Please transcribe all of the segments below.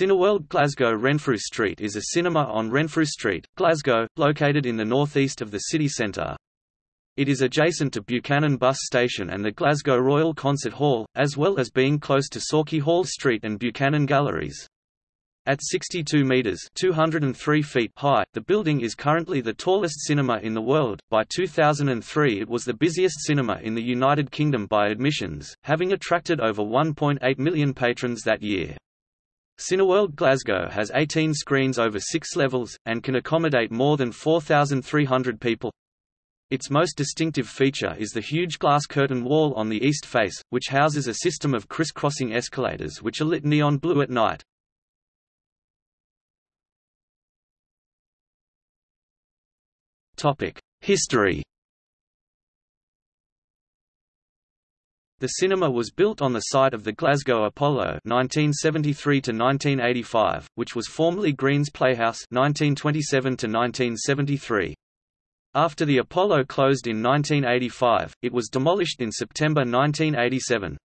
Cineworld Glasgow Renfrew Street is a cinema on Renfrew Street, Glasgow, located in the northeast of the city centre. It is adjacent to Buchanan Bus Station and the Glasgow Royal Concert Hall, as well as being close to Sauchiehall Street and Buchanan Galleries. At 62 meters (203 feet) high, the building is currently the tallest cinema in the world. By 2003, it was the busiest cinema in the United Kingdom by admissions, having attracted over 1.8 million patrons that year. Cineworld Glasgow has 18 screens over 6 levels and can accommodate more than 4,300 people. Its most distinctive feature is the huge glass curtain wall on the east face, which houses a system of criss-crossing escalators which are lit neon blue at night. History The cinema was built on the site of the Glasgow Apollo 1973 1985, which was formerly Green's Playhouse 1927 1973. After the Apollo closed in 1985, it was demolished in September 1987.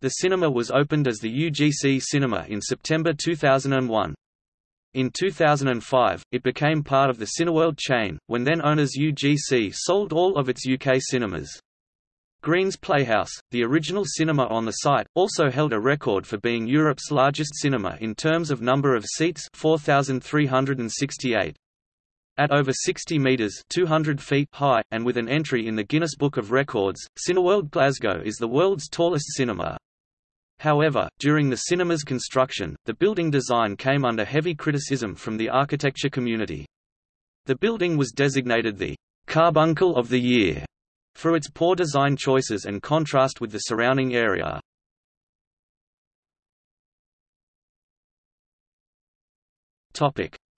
The cinema was opened as the UGC Cinema in September 2001. In 2005, it became part of the Cineworld chain, when then-owners UGC sold all of its UK cinemas. Green's Playhouse, the original cinema on the site, also held a record for being Europe's largest cinema in terms of number of seats 4,368. At over 60 metres 200 feet high, and with an entry in the Guinness Book of Records, Cineworld Glasgow is the world's tallest cinema. However, during the cinema's construction, the building design came under heavy criticism from the architecture community. The building was designated the carbuncle of the year for its poor design choices and contrast with the surrounding area.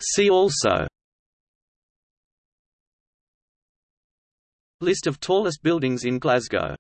See also. List of tallest buildings in Glasgow